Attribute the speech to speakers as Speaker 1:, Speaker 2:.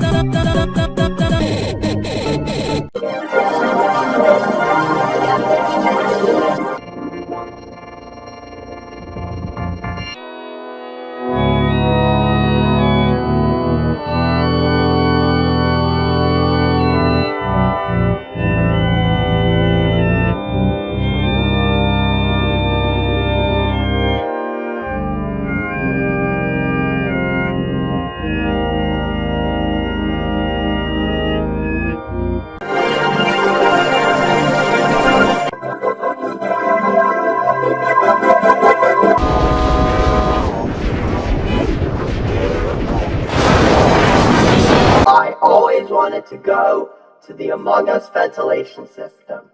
Speaker 1: da da da da da da I always wanted to go to the Among Us ventilation system.